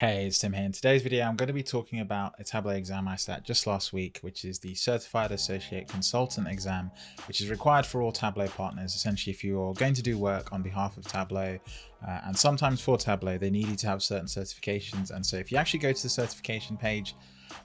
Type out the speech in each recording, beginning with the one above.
Hey, it's Tim here. In today's video, I'm going to be talking about a Tableau exam I sat just last week, which is the Certified Associate Consultant exam, which is required for all Tableau partners. Essentially, if you're going to do work on behalf of Tableau, uh, and sometimes for Tableau, they need you to have certain certifications. And so if you actually go to the certification page,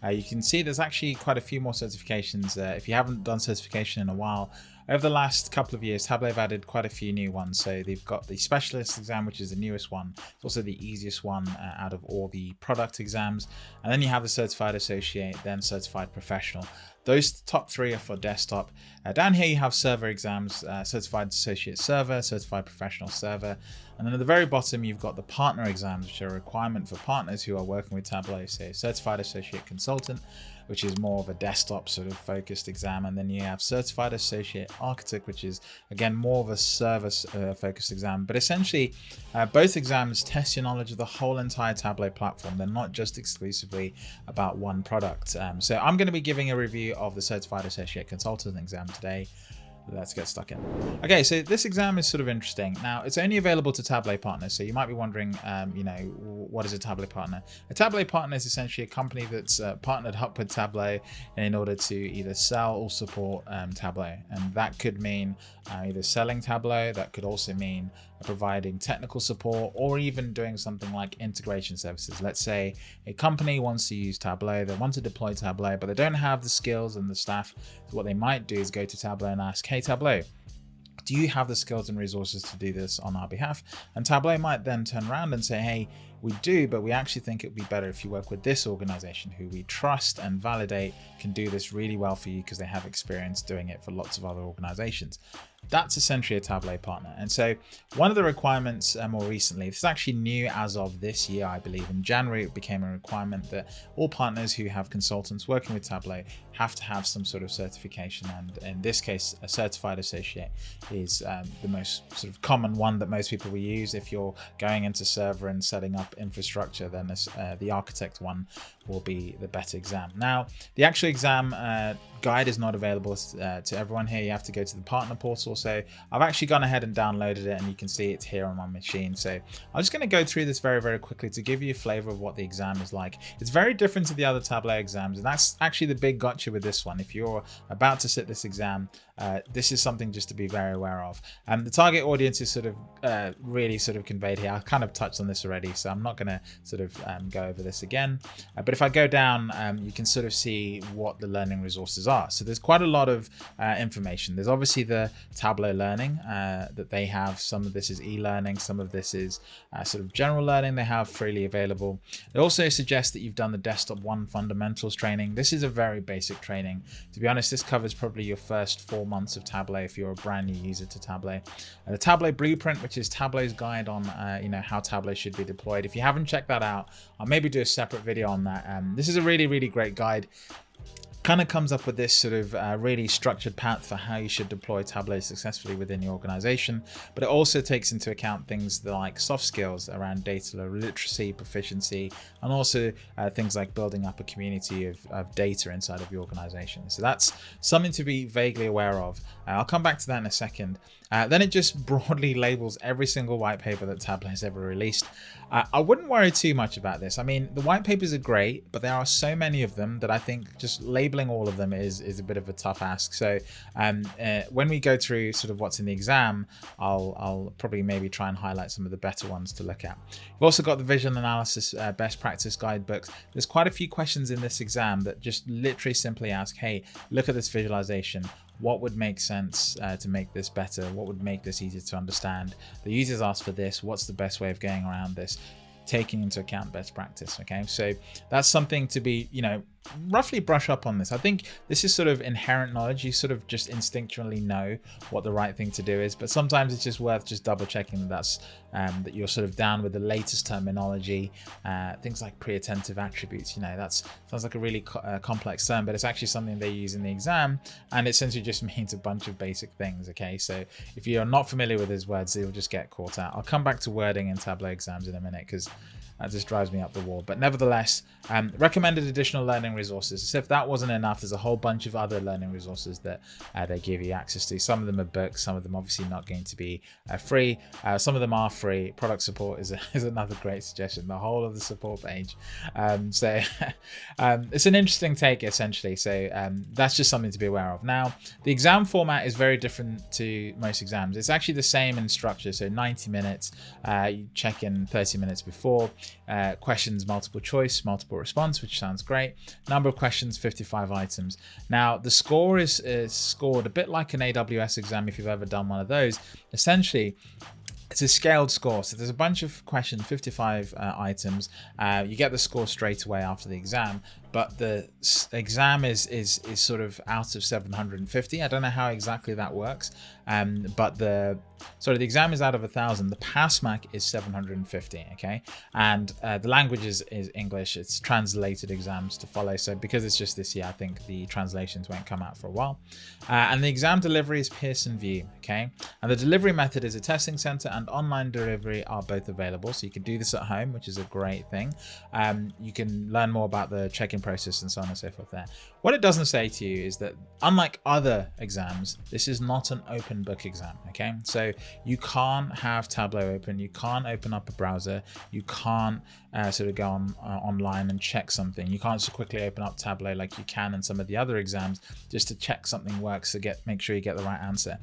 uh, you can see there's actually quite a few more certifications. Uh, if you haven't done certification in a while, over the last couple of years, Tableau have added quite a few new ones. So they've got the specialist exam, which is the newest one. It's also the easiest one uh, out of all the product exams. And then you have the certified associate, then certified professional. Those top three are for desktop. Uh, down here you have server exams, uh, certified associate server, certified professional server. And then at the very bottom you've got the partner exams, which are a requirement for partners who are working with Tableau, say certified associate consultant, which is more of a desktop sort of focused exam. And then you have certified associate architect, which is again more of a service uh, focused exam. But essentially uh, both exams test your knowledge of the whole entire Tableau platform. They're not just exclusively about one product. Um, so I'm going to be giving a review of the certified associate consultant exam today let's get stuck in. Okay, so this exam is sort of interesting. Now, it's only available to Tableau partners, so you might be wondering, um, you know, what is a Tableau partner? A Tableau partner is essentially a company that's uh, partnered up with Tableau in order to either sell or support um, Tableau. And that could mean uh, either selling Tableau, that could also mean providing technical support, or even doing something like integration services. Let's say a company wants to use Tableau, they want to deploy Tableau, but they don't have the skills and the staff. So what they might do is go to Tableau and ask, hey Tableau, do you have the skills and resources to do this on our behalf? And Tableau might then turn around and say, hey, we do, but we actually think it would be better if you work with this organization who we trust and validate can do this really well for you because they have experience doing it for lots of other organizations. That's essentially a Tableau partner. And so one of the requirements uh, more recently, this is actually new as of this year, I believe. In January, it became a requirement that all partners who have consultants working with Tableau have to have some sort of certification. And in this case, a certified associate is um, the most sort of common one that most people will use. If you're going into server and setting up infrastructure, then this, uh, the architect one will be the better exam. Now, the actual exam uh, guide is not available uh, to everyone here. You have to go to the partner portal. So I've actually gone ahead and downloaded it and you can see it's here on my machine. So I'm just going to go through this very, very quickly to give you a flavor of what the exam is like. It's very different to the other Tableau exams. And that's actually the big gotcha with this one. If you're about to sit this exam, uh, this is something just to be very aware of. Um, the target audience is sort of uh, really sort of conveyed here. I kind of touched on this already, so I'm not going to sort of um, go over this again. Uh, but if I go down, um, you can sort of see what the learning resources are. So there's quite a lot of uh, information. There's obviously the Tableau learning uh, that they have. Some of this is e-learning. Some of this is uh, sort of general learning they have freely available. They also suggest that you've done the Desktop 1 fundamentals training. This is a very basic training. To be honest, this covers probably your first four four months of Tableau if you're a brand new user to Tableau. Uh, the Tableau Blueprint, which is Tableau's guide on uh, you know how Tableau should be deployed. If you haven't checked that out, I'll maybe do a separate video on that. Um, this is a really, really great guide kind of comes up with this sort of uh, really structured path for how you should deploy Tableau successfully within your organization. But it also takes into account things like soft skills around data literacy, proficiency, and also uh, things like building up a community of, of, data inside of your organization. So that's something to be vaguely aware of. Uh, I'll come back to that in a second. Uh, then it just broadly labels every single white paper that Tableau has ever released. Uh, I wouldn't worry too much about this. I mean, the white papers are great, but there are so many of them that I think just labeling all of them is, is a bit of a tough ask. So um, uh, when we go through sort of what's in the exam, I'll, I'll probably maybe try and highlight some of the better ones to look at. We've also got the visual analysis uh, best practice guidebooks. There's quite a few questions in this exam that just literally simply ask, hey, look at this visualization what would make sense uh, to make this better? What would make this easier to understand? The users ask for this. What's the best way of going around this? Taking into account best practice. Okay, so that's something to be, you know, roughly brush up on this. I think this is sort of inherent knowledge. You sort of just instinctually know what the right thing to do is, but sometimes it's just worth just double checking that that's um, that you're sort of down with the latest terminology, uh, things like pre-attentive attributes. You know, that sounds like a really co uh, complex term, but it's actually something they use in the exam, and it essentially just means a bunch of basic things. Okay, so if you're not familiar with these words, you'll just get caught out. I'll come back to wording and Tableau exams in a minute because that just drives me up the wall. But nevertheless, um, recommended additional learning resources. So if that wasn't enough, there's a whole bunch of other learning resources that uh, they give you access to. Some of them are books, some of them obviously not going to be uh, free. Uh, some of them are free. Product support is, a, is another great suggestion. The whole of the support page. Um, so um, it's an interesting take essentially. So um, that's just something to be aware of. Now, the exam format is very different to most exams. It's actually the same in structure. So 90 minutes, uh, you check in 30 minutes before, uh, questions multiple choice, multiple response, which sounds great. Number of questions, 55 items. Now, the score is, is scored a bit like an AWS exam if you've ever done one of those. Essentially, it's a scaled score. So there's a bunch of questions, 55 uh, items. Uh, you get the score straight away after the exam, but the exam is is is sort of out of 750. I don't know how exactly that works, um, but the sorry the exam is out of a thousand. The pass mark is 750. Okay, and uh, the language is, is English. It's translated exams to follow. So because it's just this year, I think the translations won't come out for a while. Uh, and the exam delivery is Pearson VUE. Okay, and the delivery method is a testing center and online delivery are both available. So you can do this at home, which is a great thing. Um, you can learn more about the check-in process and so on and so forth there. What it doesn't say to you is that unlike other exams, this is not an open book exam, okay? So you can't have Tableau open, you can't open up a browser, you can't uh, sort of go on uh, online and check something. You can't just quickly open up Tableau like you can in some of the other exams just to check something works to get make sure you get the right answer.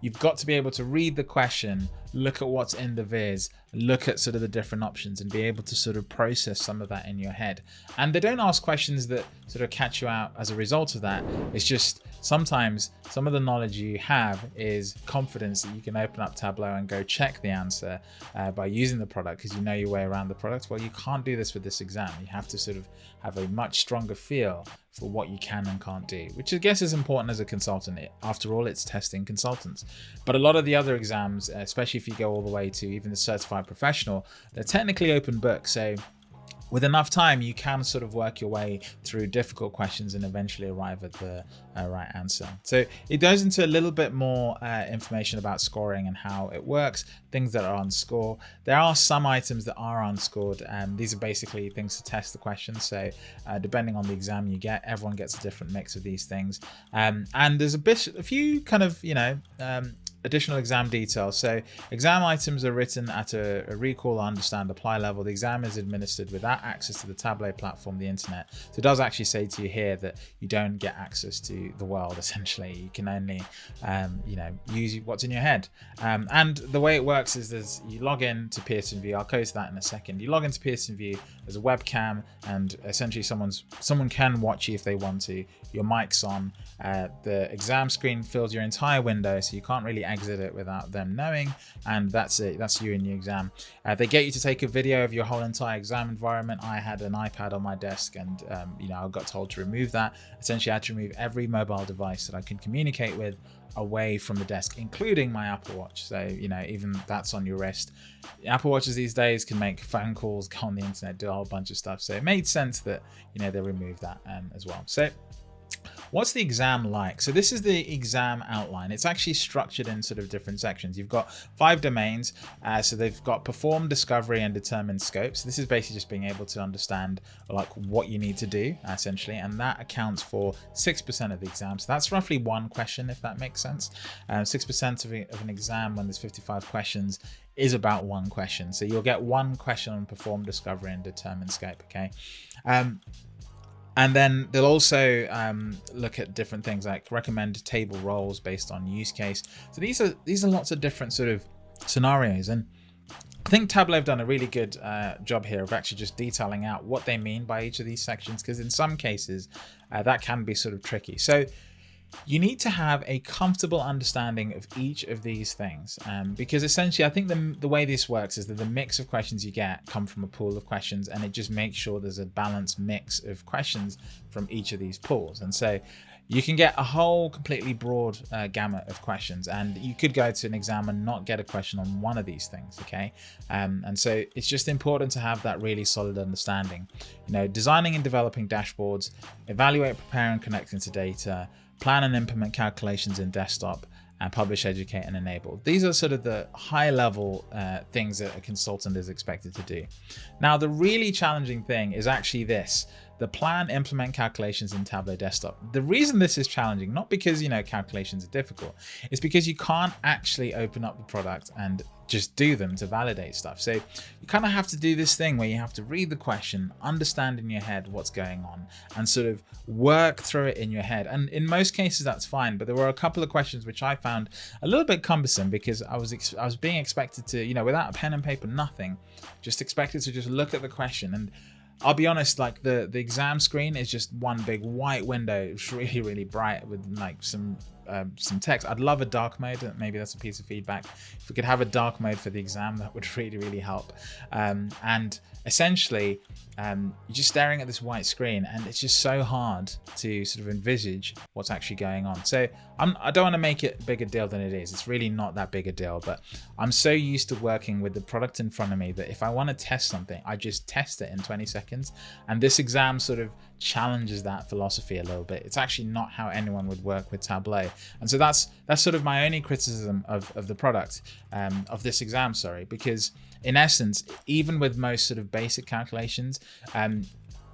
You've got to be able to read the question, look at what's in the viz, look at sort of the different options and be able to sort of process some of that in your head. And they don't ask questions that sort of catch you out as a result of that. It's just sometimes some of the knowledge you have is confidence that you can open up Tableau and go check the answer uh, by using the product because you know your way around the product. Well, you can't do this with this exam. You have to sort of have a much stronger feel for what you can and can't do, which I guess is important as a consultant. After all, it's testing consultants. But a lot of the other exams, especially if you go all the way to even the certified professional, they're technically open book. So with enough time, you can sort of work your way through difficult questions and eventually arrive at the uh, right answer. So it goes into a little bit more uh, information about scoring and how it works, things that are on score. There are some items that are unscored, and these are basically things to test the question. So uh, depending on the exam you get, everyone gets a different mix of these things. Um, and there's a bit, a few kind of, you know, um, additional exam details. So exam items are written at a, a, recall, understand, apply level. The exam is administered without access to the Tableau platform, the internet. So it does actually say to you here that you don't get access to the world, essentially. You can only, um, you know, use what's in your head. Um, and the way it works is there's, you log in to Pearson VUE. I'll go to that in a second. You log into Pearson VUE, there's a webcam and essentially someone's someone can watch you if they want to. Your mic's on. Uh, the exam screen fills your entire window, so you can't really exit it without them knowing. And that's it. That's you in your exam. Uh, they get you to take a video of your whole entire exam environment. I had an iPad on my desk, and um, you know I got told to remove that. Essentially, I had to remove every mobile device that I can communicate with away from the desk, including my Apple Watch. So, you know, even that's on your wrist. Apple Watches these days can make phone calls, go on the internet, do a whole bunch of stuff. So it made sense that, you know, they removed that um, as well. So What's the exam like? So this is the exam outline. It's actually structured in sort of different sections. You've got five domains. Uh, so they've got perform, discovery, and determine scope. So this is basically just being able to understand like what you need to do essentially. And that accounts for 6% of the exam. So that's roughly one question, if that makes sense. 6% um, of, of an exam when there's 55 questions is about one question. So you'll get one question on perform, discovery, and determine scope. Okay. Um, and then they'll also um, look at different things like recommend table roles based on use case. So these are these are lots of different sort of scenarios. And I think Tableau have done a really good uh, job here of actually just detailing out what they mean by each of these sections, because in some cases uh, that can be sort of tricky. So you need to have a comfortable understanding of each of these things um, because essentially I think the, the way this works is that the mix of questions you get come from a pool of questions and it just makes sure there's a balanced mix of questions from each of these pools. And so you can get a whole completely broad uh, gamut of questions and you could go to an exam and not get a question on one of these things okay? Um, and so it's just important to have that really solid understanding. You know designing and developing dashboards evaluate prepare and connect into data plan and implement calculations in desktop, and publish, educate, and enable. These are sort of the high level uh, things that a consultant is expected to do. Now, the really challenging thing is actually this the plan implement calculations in Tableau desktop. The reason this is challenging, not because, you know, calculations are difficult, is because you can't actually open up the product and just do them to validate stuff. So you kind of have to do this thing where you have to read the question, understand in your head what's going on and sort of work through it in your head. And in most cases, that's fine. But there were a couple of questions which I found a little bit cumbersome because I was I was being expected to, you know, without a pen and paper, nothing, just expected to just look at the question and I'll be honest, like the, the exam screen is just one big white window. It's really, really bright with like some um, some text. I'd love a dark mode. Maybe that's a piece of feedback. If we could have a dark mode for the exam, that would really, really help. Um, and essentially, um, you're just staring at this white screen and it's just so hard to sort of envisage what's actually going on. So I'm, I do not want to make it bigger deal than it is. It's really not that big a deal, but I'm so used to working with the product in front of me that if I want to test something, I just test it in 20 seconds. And this exam sort of challenges that philosophy a little bit. It's actually not how anyone would work with Tableau. And so that's that's sort of my only criticism of, of the product, um, of this exam, sorry, because in essence, even with most sort of basic calculations, um,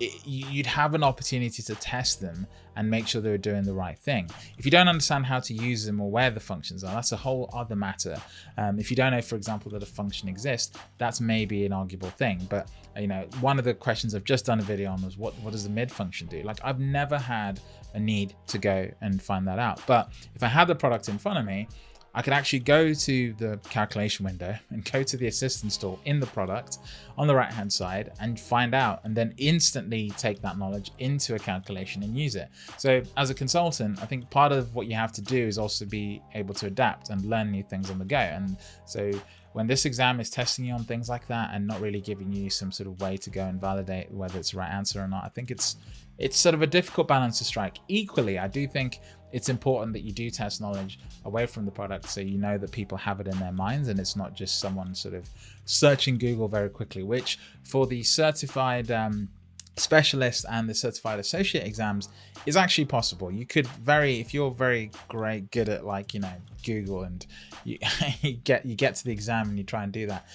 it, you'd have an opportunity to test them and make sure they're doing the right thing. If you don't understand how to use them or where the functions are, that's a whole other matter. Um, if you don't know, for example, that a function exists, that's maybe an arguable thing. But you know, one of the questions I've just done a video on was what, what does the mid function do? Like I've never had a need to go and find that out. But if I had the product in front of me, I could actually go to the calculation window and go to the assistance tool in the product on the right hand side and find out and then instantly take that knowledge into a calculation and use it. So as a consultant, I think part of what you have to do is also be able to adapt and learn new things on the go. And so when this exam is testing you on things like that and not really giving you some sort of way to go and validate whether it's the right answer or not, I think it's it's sort of a difficult balance to strike. Equally, I do think it's important that you do test knowledge away from the product so you know that people have it in their minds and it's not just someone sort of searching Google very quickly, which for the certified um, specialist and the certified associate exams is actually possible. You could very, if you're very great, good at like, you know, Google and you, you get, you get to the exam and you try and do that.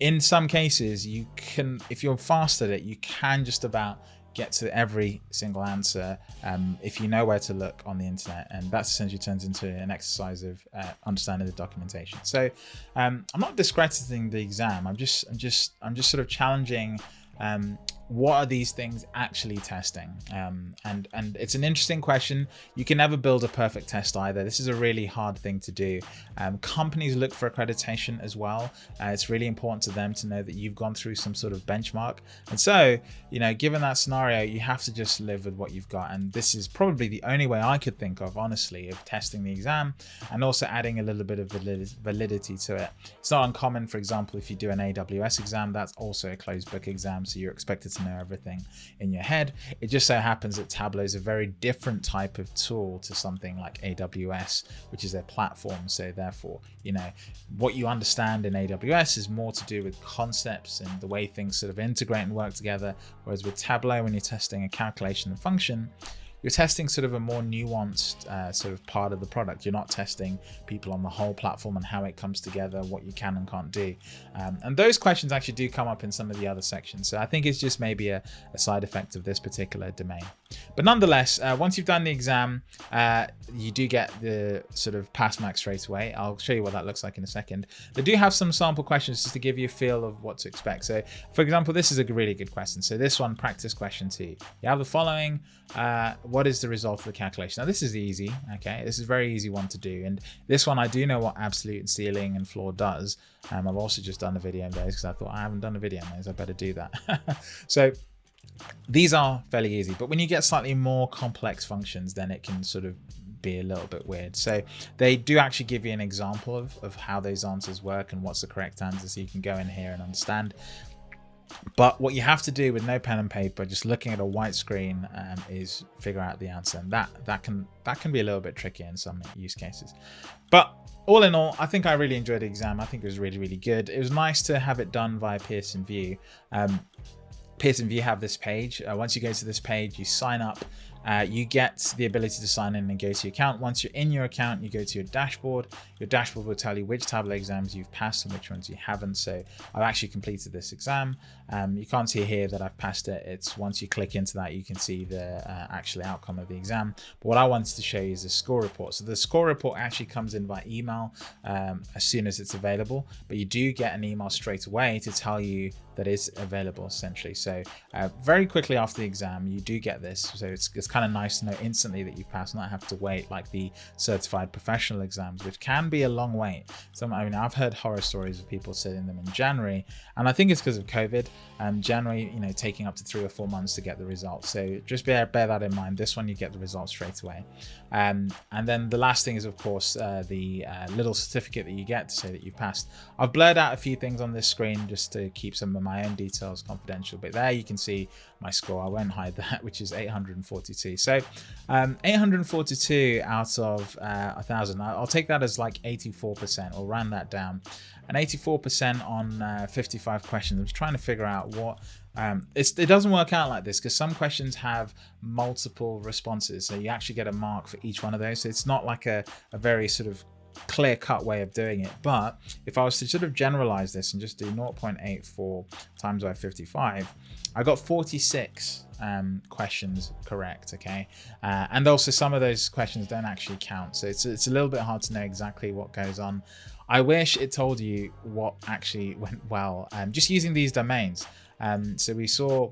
In some cases, you can, if you're fast at it, you can just about get to every single answer um, if you know where to look on the internet and that essentially turns into an exercise of uh, understanding the documentation. So um, i'm not discrediting the exam. I'm just i'm just i'm just sort of challenging um, what are these things actually testing? Um, and, and it's an interesting question. You can never build a perfect test either. This is a really hard thing to do. Um, companies look for accreditation as well. Uh, it's really important to them to know that you've gone through some sort of benchmark. And so, you know, given that scenario, you have to just live with what you've got. And this is probably the only way I could think of, honestly, of testing the exam and also adding a little bit of validity to it. It's not uncommon, for example, if you do an AWS exam, that's also a closed book exam. So you're expected to to know everything in your head. It just so happens that Tableau is a very different type of tool to something like AWS, which is their platform. So therefore, you know, what you understand in AWS is more to do with concepts and the way things sort of integrate and work together. Whereas with Tableau, when you're testing a calculation and function, you're testing sort of a more nuanced uh, sort of part of the product. You're not testing people on the whole platform and how it comes together, what you can and can't do. Um, and those questions actually do come up in some of the other sections. So I think it's just maybe a, a side effect of this particular domain. But nonetheless, uh, once you've done the exam, uh, you do get the sort of pass mark straight away. I'll show you what that looks like in a second. They do have some sample questions just to give you a feel of what to expect. So for example, this is a really good question. So this one, practice question two. You have the following, uh, what is the result of the calculation? Now this is easy, okay? This is a very easy one to do. And this one, I do know what absolute ceiling and floor does. Um, I've also just done a video on those because I thought I haven't done a video on those, I better do that. so these are fairly easy, but when you get slightly more complex functions, then it can sort of be a little bit weird. So they do actually give you an example of, of how those answers work and what's the correct answer so you can go in here and understand. But what you have to do with no pen and paper, just looking at a white screen, um, is figure out the answer, and that that can that can be a little bit tricky in some use cases. But all in all, I think I really enjoyed the exam. I think it was really really good. It was nice to have it done via Pearson VUE. Um, Pearson VUE have this page. Uh, once you go to this page, you sign up uh, you get the ability to sign in and go to your account. Once you're in your account, you go to your dashboard. Your dashboard will tell you which Tableau exams you've passed and which ones you haven't. So I've actually completed this exam. Um, you can't see here that I've passed it. It's once you click into that, you can see the uh, actual outcome of the exam. But what I wanted to show you is the score report. So the score report actually comes in by email um, as soon as it's available, but you do get an email straight away to tell you that is available essentially. So uh, very quickly after the exam, you do get this. So it's, it's kind of nice to know instantly that you passed, not have to wait like the certified professional exams, which can be a long wait. So I mean, I've heard horror stories of people sitting them in January, and I think it's because of COVID. Um, January, you know, taking up to three or four months to get the results. So just bear, bear that in mind. This one, you get the results straight away. Um, and then the last thing is, of course, uh, the uh, little certificate that you get to say that you passed. I've blurred out a few things on this screen just to keep some of my own details confidential, but there you can see my score. I won't hide that, which is 842. So um, 842 out of uh, 1,000. I'll take that as like 84%. I'll round that down. And 84% on uh, 55 questions. I was trying to figure out what um, it doesn't work out like this because some questions have multiple responses. So you actually get a mark for each one of those. So it's not like a, a very sort of clear cut way of doing it. But if I was to sort of generalize this and just do 0.84 times by 55, I got 46 um, questions correct. Okay. Uh, and also some of those questions don't actually count. So it's, it's a little bit hard to know exactly what goes on. I wish it told you what actually went well. Um, just using these domains. Um, so we saw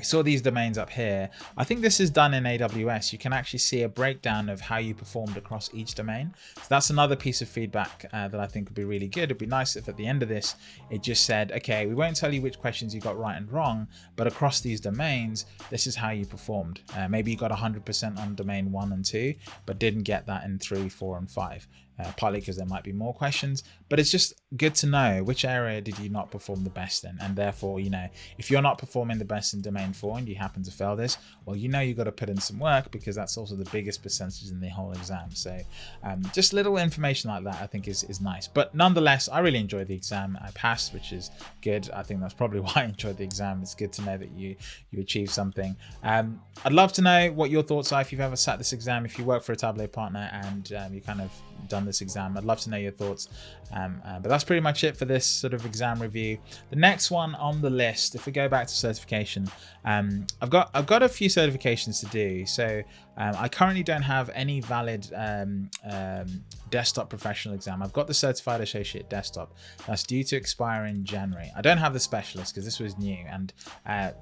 we saw these domains up here. I think this is done in AWS. You can actually see a breakdown of how you performed across each domain. So that's another piece of feedback uh, that I think would be really good. It'd be nice if at the end of this, it just said, okay, we won't tell you which questions you got right and wrong, but across these domains, this is how you performed. Uh, maybe you got 100% on domain one and two, but didn't get that in three, four, and five uh, partly because there might be more questions, but it's just good to know which area did you not perform the best in. And therefore, you know, if you're not performing the best in domain four and you happen to fail this, well, you know, you've got to put in some work because that's also the biggest percentage in the whole exam. So um, just little information like that, I think is, is nice. But nonetheless, I really enjoyed the exam. I passed, which is good. I think that's probably why I enjoyed the exam. It's good to know that you, you achieved something. Um, I'd love to know what your thoughts are if you've ever sat this exam, if you work for a Tableau partner and um, you kind of done this exam. I'd love to know your thoughts. Um, uh, but that's pretty much it for this sort of exam review. The next one on the list, if we go back to certification, um, I've got I've got a few certifications to do. So um, I currently don't have any valid um, um, desktop professional exam. I've got the certified associate desktop that's due to expire in January. I don't have the specialist because this was new and uh,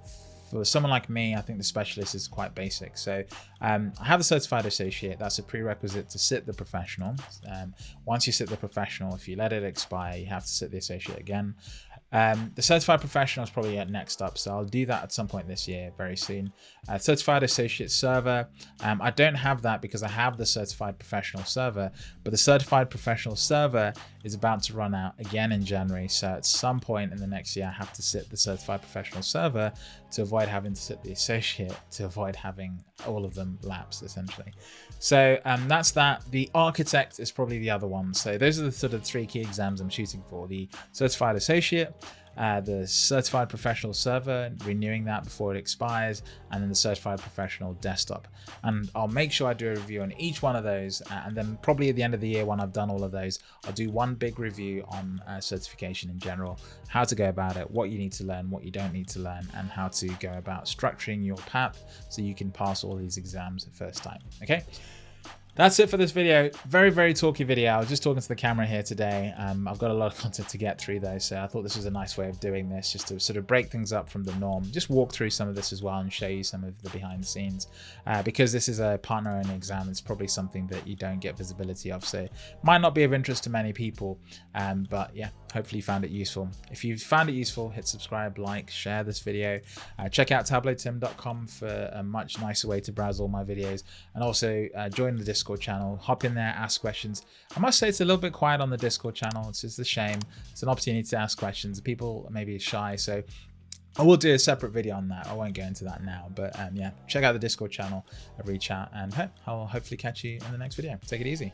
for someone like me, I think the specialist is quite basic. So um, I have a certified associate. That's a prerequisite to sit the professional. Um, once you sit the professional, if you let it expire, you have to sit the associate again. Um, the certified professional is probably next up, so I'll do that at some point this year, very soon. Uh, certified associate server, um, I don't have that because I have the certified professional server, but the certified professional server is about to run out again in January. So at some point in the next year, I have to sit the certified professional server to avoid having to sit the associate to avoid having all of them lapse essentially. So um, that's that. The architect is probably the other one. So those are the sort of three key exams I'm shooting for. The certified associate, uh, the certified professional server, renewing that before it expires, and then the certified professional desktop. And I'll make sure I do a review on each one of those. Uh, and then probably at the end of the year, when I've done all of those, I'll do one big review on uh, certification in general, how to go about it, what you need to learn, what you don't need to learn, and how to go about structuring your path so you can pass all these exams the first time. Okay. That's it for this video. Very, very talky video. I was just talking to the camera here today. Um, I've got a lot of content to get through though, so I thought this was a nice way of doing this, just to sort of break things up from the norm. Just walk through some of this as well and show you some of the behind the scenes. Uh, because this is a partner only exam, it's probably something that you don't get visibility of, so might not be of interest to many people. Um, but yeah, hopefully you found it useful. If you found it useful, hit subscribe, like, share this video. Uh, check out tableautim.com for a much nicer way to browse all my videos, and also uh, join the Discord channel. Hop in there, ask questions. I must say it's a little bit quiet on the Discord channel. It's just a shame. It's an opportunity to ask questions. People maybe shy, so I will do a separate video on that. I won't go into that now, but um, yeah, check out the Discord channel, reach out, and hey, I'll hopefully catch you in the next video. Take it easy.